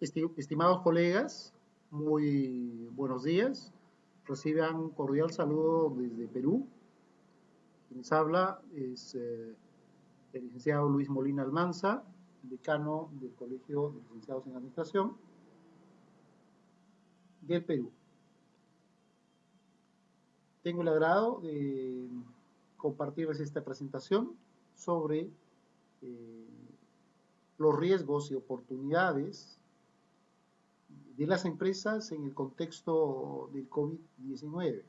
Estimados colegas, muy buenos días. Reciban un cordial saludo desde Perú. Quien habla es eh, el licenciado Luis Molina Almanza, decano del Colegio de Licenciados en Administración del Perú. Tengo el agrado de compartirles esta presentación sobre eh, los riesgos y oportunidades de las empresas en el contexto del COVID-19.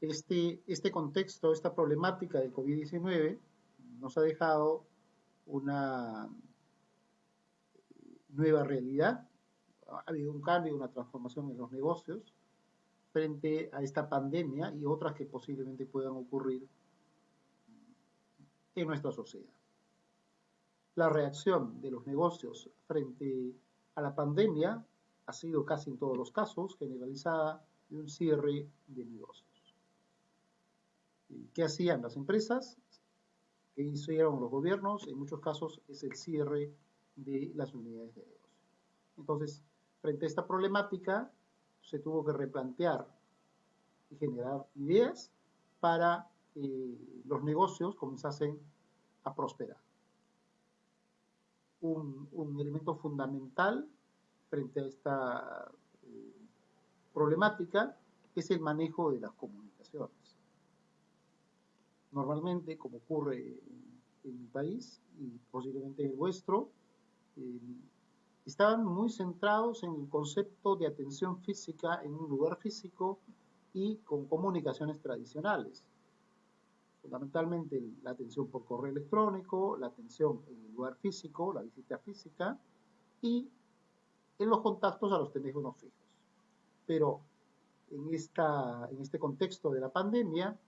Este, este contexto, esta problemática del COVID-19 nos ha dejado una nueva realidad, ha habido un cambio, una transformación en los negocios frente a esta pandemia y otras que posiblemente puedan ocurrir en nuestra sociedad. La reacción de los negocios frente a la pandemia ha sido casi en todos los casos generalizada de un cierre de negocios. ¿Qué hacían las empresas? ¿Qué hicieron los gobiernos? En muchos casos es el cierre de las unidades de negocio. Entonces, frente a esta problemática, se tuvo que replantear y generar ideas para eh, los negocios comenzasen a prosperar. Un, elemento fundamental frente a esta eh, problemática es el manejo de las comunicaciones. Normalmente, como ocurre en, mi país y posiblemente en el vuestro, eh, estaban muy centrados en el concepto de atención física en un lugar físico y con comunicaciones tradicionales fundamentalmente la atención por correo electrónico, la atención en el lugar físico, la visita física y en los contactos a los teléfonos fijos. Pero en, esta, en este contexto de la pandemia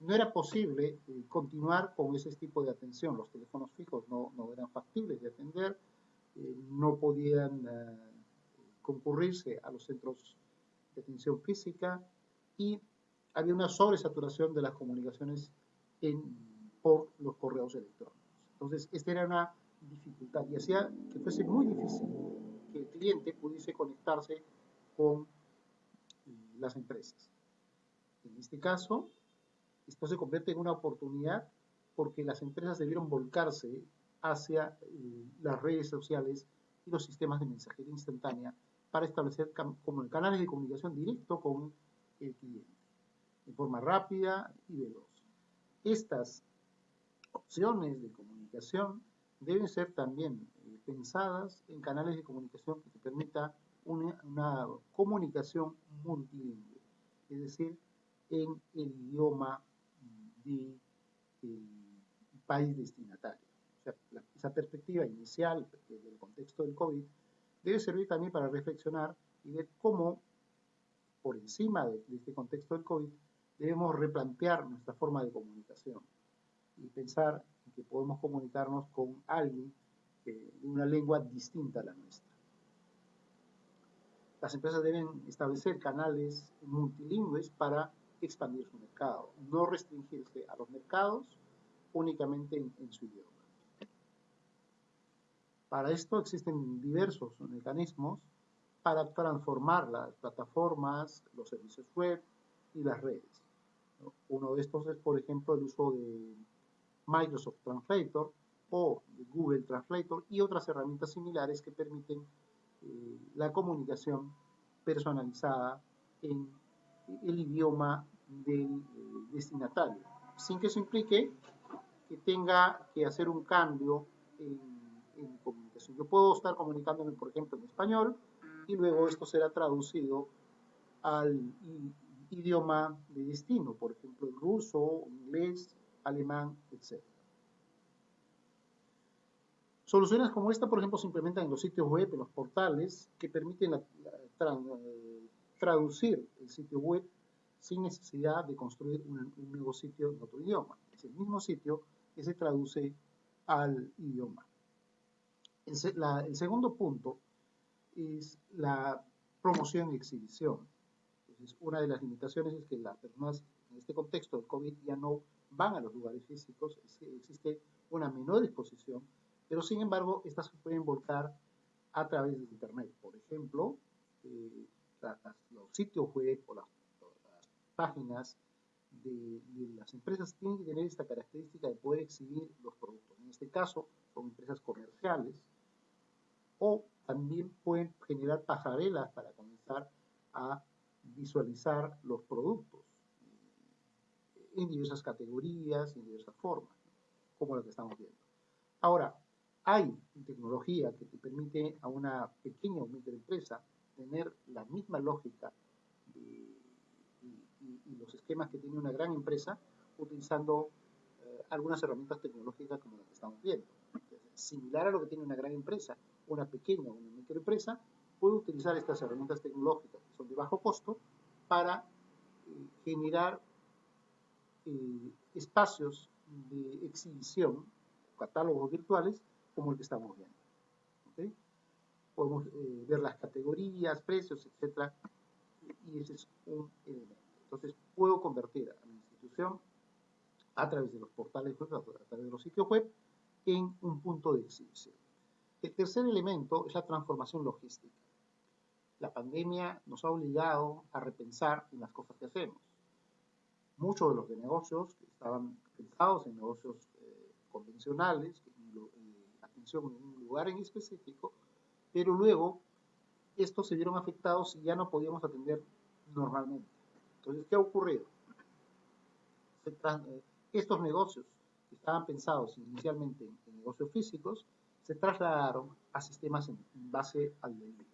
no era posible eh, continuar con ese tipo de atención. Los teléfonos fijos no, eran factibles de atender, eh, no podían eh, concurrirse a los centros de atención física y había una sobresaturación de las comunicaciones por los correos electrónicos. Entonces, esta era una dificultad y hacía que fuese muy difícil que el cliente pudiese conectarse con las empresas. En este caso, esto se convierte en una oportunidad porque las empresas debieron volcarse hacia eh, las redes sociales y los sistemas de mensajería instantánea para establecer como canales de comunicación directo con el cliente, de forma rápida y veloz. Estas opciones de comunicación deben ser también eh, pensadas en canales de comunicación que te permita una, comunicación multilingüe, es decir, en el idioma del país destinatario. O sea, esa perspectiva inicial del contexto del COVID debe servir también para reflexionar y ver cómo, por encima de este contexto del COVID, debemos replantear nuestra forma de comunicación y pensar que podemos comunicarnos con alguien de una lengua distinta a la nuestra. Las empresas deben establecer canales multilingües para expandir su mercado, no restringirse a los mercados únicamente en, en su idioma. Para esto existen diversos mecanismos para transformar las plataformas, los servicios web y las redes. Uno de estos es, por ejemplo, el uso de Microsoft Translator o Google Translator y otras herramientas similares que permiten eh, la comunicación personalizada en el idioma del eh, destinatario, sin que eso implique que tenga que hacer un cambio en, en comunicación. Yo puedo estar comunicándome, por ejemplo, en español y luego esto será traducido al idioma de destino, por ejemplo, el ruso, inglés, alemán, etc. Soluciones como esta, por ejemplo, se implementan en los sitios web, en los portales, que permiten eh, traducir el sitio web sin necesidad de construir un, nuevo sitio en otro idioma. Es el mismo sitio que se traduce al idioma. El, el segundo punto es la promoción y exhibición una de las limitaciones es que las personas en este contexto del COVID ya no van a los lugares físicos, existe una menor exposición, pero sin embargo, estas se pueden volcar a través de Internet. Por ejemplo, eh, los sitios web o las, páginas de, las empresas tienen que tener esta característica de poder exhibir los productos. En este caso, son empresas comerciales o también pueden generar pasarelas para comenzar a visualizar los productos en diversas categorías, en diversas formas, como lo que estamos viendo. Ahora, hay tecnología que te permite a una pequeña o microempresa tener la misma lógica y, los esquemas que tiene una gran empresa utilizando eh, algunas herramientas tecnológicas como las que estamos viendo. Similar a lo que tiene una gran empresa, una pequeña o una microempresa puede utilizar estas herramientas tecnológicas que son de bajo costo para eh, generar eh, espacios de exhibición, catálogos virtuales, como el que estamos viendo. Podemos eh, ver las categorías, precios, etcétera, y ese es un elemento. Entonces, puedo convertir a mi institución a través de los portales a través de los sitios web, en un punto de exhibición. El tercer elemento es la transformación logística. La pandemia nos ha obligado a repensar en las cosas que hacemos. Muchos de los negocios que estaban pensados en negocios eh, convencionales, en un lugar en específico, pero luego estos se vieron afectados y ya no podíamos atender normalmente. Entonces, ¿qué ha ocurrido? Eh, estos negocios que estaban pensados inicialmente en, negocios físicos se trasladaron a sistemas en, base al delivery.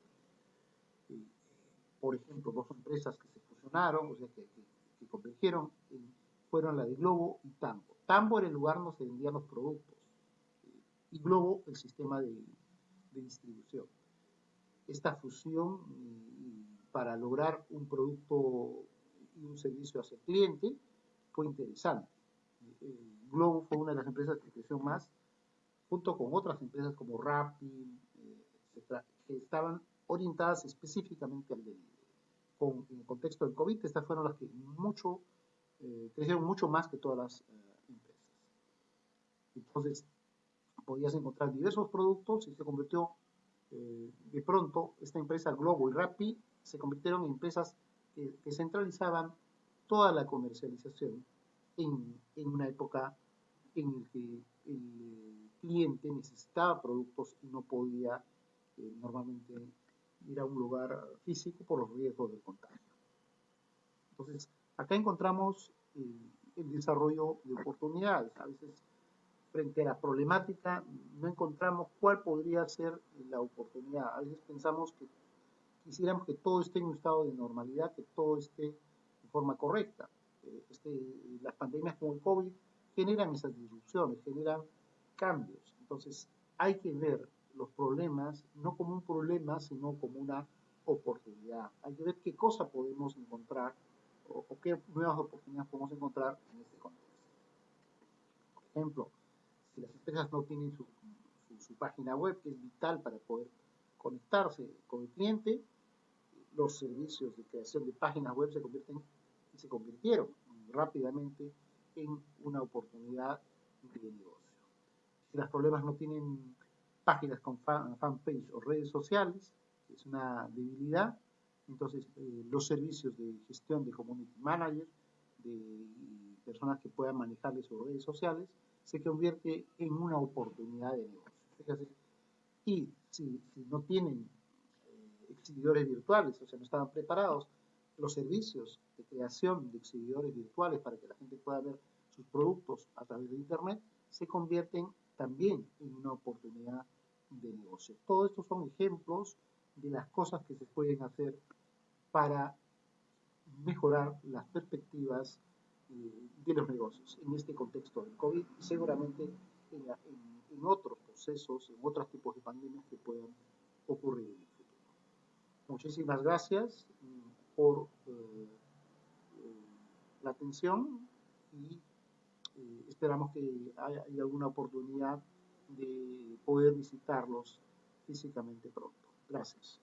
Por ejemplo, dos empresas que se fusionaron, o sea, que, que convergieron, fueron la de Globo y Tambo. Tambo era el lugar donde se vendían los productos y Globo el sistema de, distribución. Esta fusión para lograr un producto y un servicio hacia el cliente fue interesante. Globo fue una de las empresas que creció más, junto con otras empresas como Rappi, etcétera, que estaban orientadas específicamente al delivery. Con, en el contexto del COVID, estas fueron las que mucho, eh, crecieron mucho más que todas las eh, empresas. Entonces, podías encontrar diversos productos y se convirtió eh, de pronto esta empresa Globo y Rappi se convirtieron en empresas que, centralizaban toda la comercialización en, una época en la que el cliente necesitaba productos y no podía eh, normalmente ir a un lugar físico por los riesgos del contagio. Entonces, acá encontramos eh, el desarrollo de oportunidades. A veces frente a la problemática no encontramos cuál podría ser la oportunidad. A veces pensamos que quisiéramos que todo esté en un estado de normalidad, que todo esté de forma correcta. Eh, este, las pandemias como el COVID generan esas disrupciones, generan cambios. Entonces hay que ver los problemas no como un problema, sino como una oportunidad. Hay que ver qué cosa podemos encontrar o, qué nuevas oportunidades podemos encontrar en este contexto. Por ejemplo, si las empresas no tienen su, página web, que es vital para poder conectarse con el cliente, los servicios de creación de páginas web se convierten y se convirtieron rápidamente en una oportunidad de negocio. Si los problemas no tienen páginas con fanpage o redes sociales, es una debilidad, entonces eh, los servicios de gestión de community manager, de personas que puedan manejarles sus redes sociales, se convierte en una oportunidad de negocio. Y si, no tienen eh, exhibidores virtuales, o sea, no estaban preparados, los servicios de creación de exhibidores virtuales para que la gente pueda ver sus productos a través de Internet, se convierten también en una oportunidad de negocio. Todos estos son ejemplos de las cosas que se pueden hacer para mejorar las perspectivas de los negocios en este contexto del COVID y seguramente en, otros procesos, en otros tipos de pandemias que puedan ocurrir en el futuro. Muchísimas gracias mm, por eh, eh, la atención y eh, esperamos que haya, haya alguna oportunidad de poder visitarlos físicamente pronto. Gracias.